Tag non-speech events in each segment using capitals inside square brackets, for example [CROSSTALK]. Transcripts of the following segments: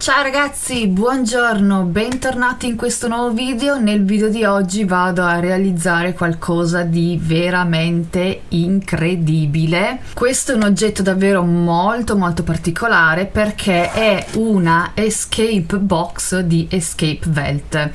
Ciao ragazzi, buongiorno, bentornati in questo nuovo video. Nel video di oggi vado a realizzare qualcosa di veramente incredibile. Questo è un oggetto davvero molto molto particolare perché è una escape box di Escape Welt.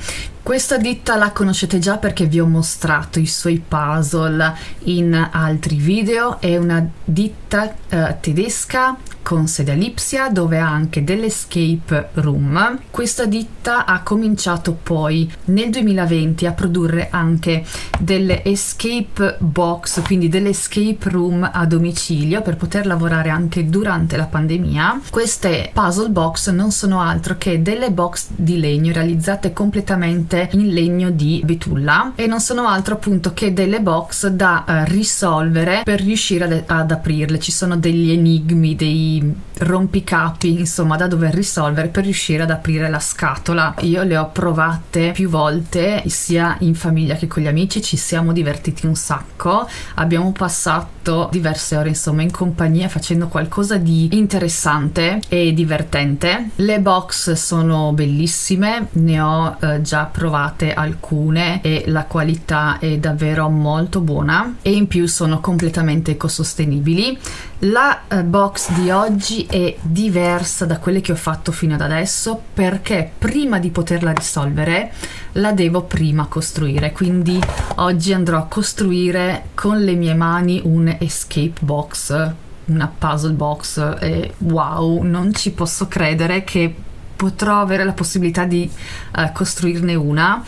Questa ditta la conoscete già perché vi ho mostrato i suoi puzzle in altri video, è una ditta eh, tedesca con sede a Lipsia dove ha anche dell'escape room. Questa ditta ha cominciato poi nel 2020 a produrre anche delle escape box, quindi delle escape room a domicilio per poter lavorare anche durante la pandemia. Queste puzzle box non sono altro che delle box di legno realizzate completamente in legno di betulla. E non sono altro appunto che delle box da uh, risolvere per riuscire ad, ad aprirle. Ci sono degli enigmi, dei rompicapi insomma da dover risolvere per riuscire ad aprire la scatola. Io le ho provate più volte sia in famiglia che con gli amici. Ci siamo divertiti un sacco. Abbiamo passato diverse ore insomma in compagnia facendo qualcosa di interessante e divertente. Le box sono bellissime ne ho eh, già provate alcune e la qualità è davvero molto buona e in più sono completamente ecosostenibili. La eh, box di oggi è diversa da quelle che ho fatto fino ad adesso perché prima di poterla risolvere la devo prima costruire quindi oggi andrò a costruire con le mie mani un escape box una puzzle box e wow non ci posso credere che potrò avere la possibilità di uh, costruirne una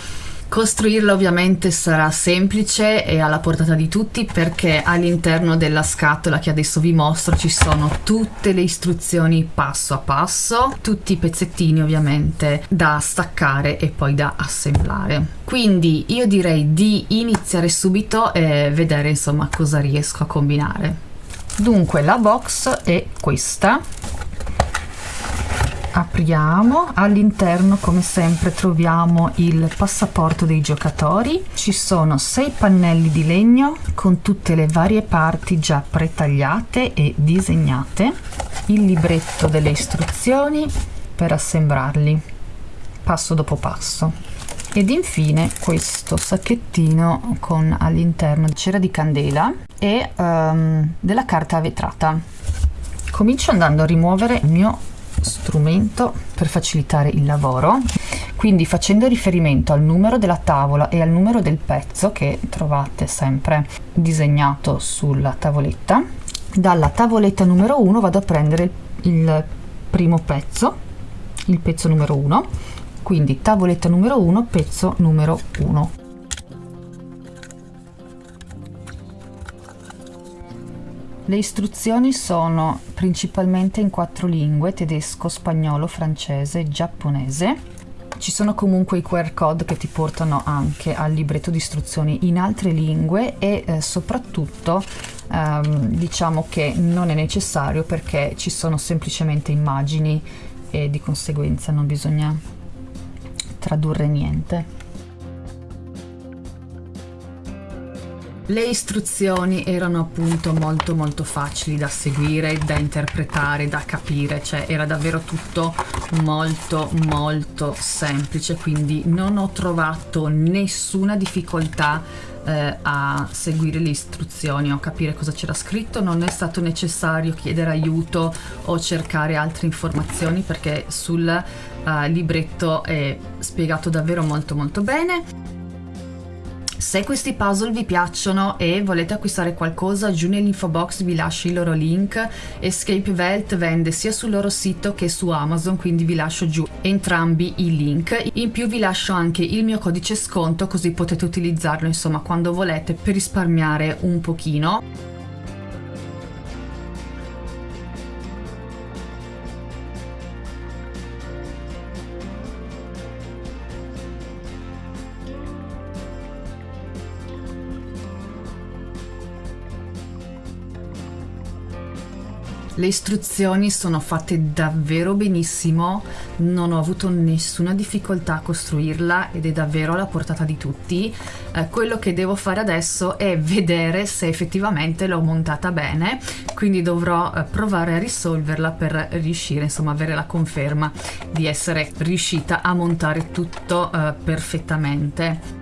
Costruirla ovviamente sarà semplice e alla portata di tutti perché all'interno della scatola che adesso vi mostro ci sono tutte le istruzioni passo a passo, tutti i pezzettini ovviamente da staccare e poi da assemblare. Quindi io direi di iniziare subito e vedere insomma cosa riesco a combinare. Dunque la box è questa apriamo. All'interno come sempre troviamo il passaporto dei giocatori. Ci sono sei pannelli di legno con tutte le varie parti già pretagliate e disegnate. Il libretto delle istruzioni per assemblarli passo dopo passo. Ed infine questo sacchettino con all'interno cera di candela e um, della carta vetrata. Comincio andando a rimuovere il mio strumento per facilitare il lavoro. Quindi facendo riferimento al numero della tavola e al numero del pezzo che trovate sempre disegnato sulla tavoletta dalla tavoletta numero 1 vado a prendere il primo pezzo il pezzo numero 1 quindi tavoletta numero 1 pezzo numero 1 Le istruzioni sono principalmente in quattro lingue, tedesco, spagnolo, francese e giapponese. Ci sono comunque i QR code che ti portano anche al libretto di istruzioni in altre lingue e eh, soprattutto ehm, diciamo che non è necessario perché ci sono semplicemente immagini e di conseguenza non bisogna tradurre niente. Le istruzioni erano appunto molto molto facili da seguire, da interpretare, da capire, cioè era davvero tutto molto molto semplice, quindi non ho trovato nessuna difficoltà eh, a seguire le istruzioni o a capire cosa c'era scritto, non è stato necessario chiedere aiuto o cercare altre informazioni perché sul eh, libretto è spiegato davvero molto molto bene. Se questi puzzle vi piacciono e volete acquistare qualcosa, giù nell'info box vi lascio il loro link. Escape Welt vende sia sul loro sito che su Amazon, quindi vi lascio giù entrambi i link. In più vi lascio anche il mio codice sconto così potete utilizzarlo insomma quando volete per risparmiare un pochino. Le istruzioni sono fatte davvero benissimo, non ho avuto nessuna difficoltà a costruirla ed è davvero alla portata di tutti. Eh, quello che devo fare adesso è [LAUGHS] vedere se effettivamente l'ho montata bene, quindi dovrò eh, provare a risolverla per riuscire insomma avere la conferma di essere riuscita a montare tutto eh, perfettamente.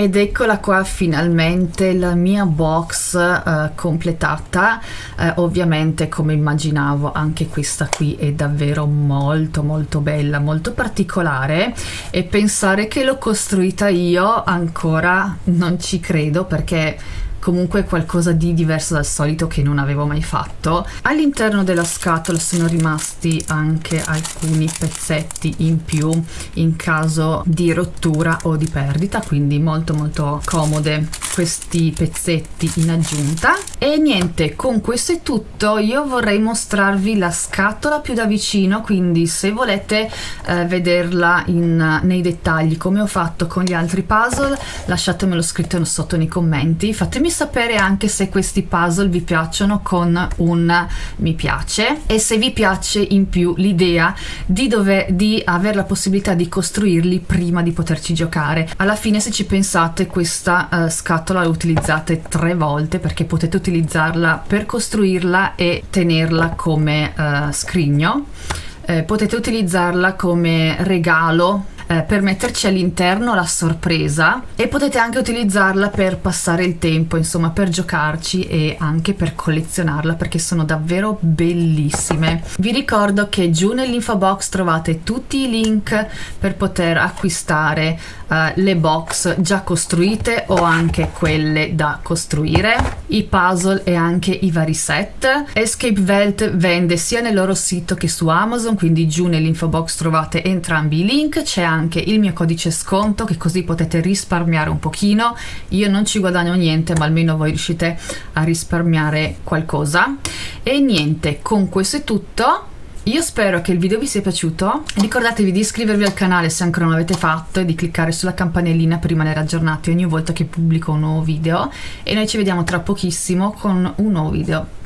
Ed eccola qua finalmente la mia box uh, completata, uh, ovviamente come immaginavo anche questa qui è davvero molto molto bella, molto particolare. E pensare che l'ho costruita io ancora non ci credo perché comunque qualcosa di diverso dal solito che non avevo mai fatto. All'interno della scatola sono rimasti anche alcuni pezzetti in più in caso di rottura o di perdita, quindi molto molto comode questi pezzetti in aggiunta. E niente, con questo è tutto. Io vorrei mostrarvi la scatola più da vicino, quindi se volete eh, vederla in, nei dettagli come ho fatto con gli altri puzzle, lasciatemelo scritto sotto nei commenti. Fatemi sapere anche se questi puzzle vi piacciono con un mi piace e se vi piace in più l'idea di, di avere la possibilità di costruirli prima di poterci giocare. Alla fine se ci pensate questa uh, scatola la utilizzate tre volte perché potete utilizzarla per costruirla e tenerla come uh, scrigno. Eh, potete utilizzarla come regalo eh, per metterci all'interno la sorpresa e potete anche utilizzarla per passare il tempo, insomma per giocarci e anche per collezionarla perché sono davvero bellissime. Vi ricordo che giù nell'info box trovate tutti i link per poter acquistare uh, le box già costruite o anche quelle da costruire, i puzzle e anche i vari set. Escape Welt vende sia nel loro sito che su Amazon, quindi giù nell'info box trovate entrambi i link, c'è anche anche il mio codice sconto che così potete risparmiare un pochino. Io non ci guadagno niente ma almeno voi riuscite a risparmiare qualcosa. E niente con questo è tutto. Io spero che il video vi sia piaciuto, ricordatevi di iscrivervi al canale se ancora non l'avete fatto e di cliccare sulla campanellina per rimanere aggiornati ogni volta che pubblico un nuovo video. E noi ci vediamo tra pochissimo con un nuovo video.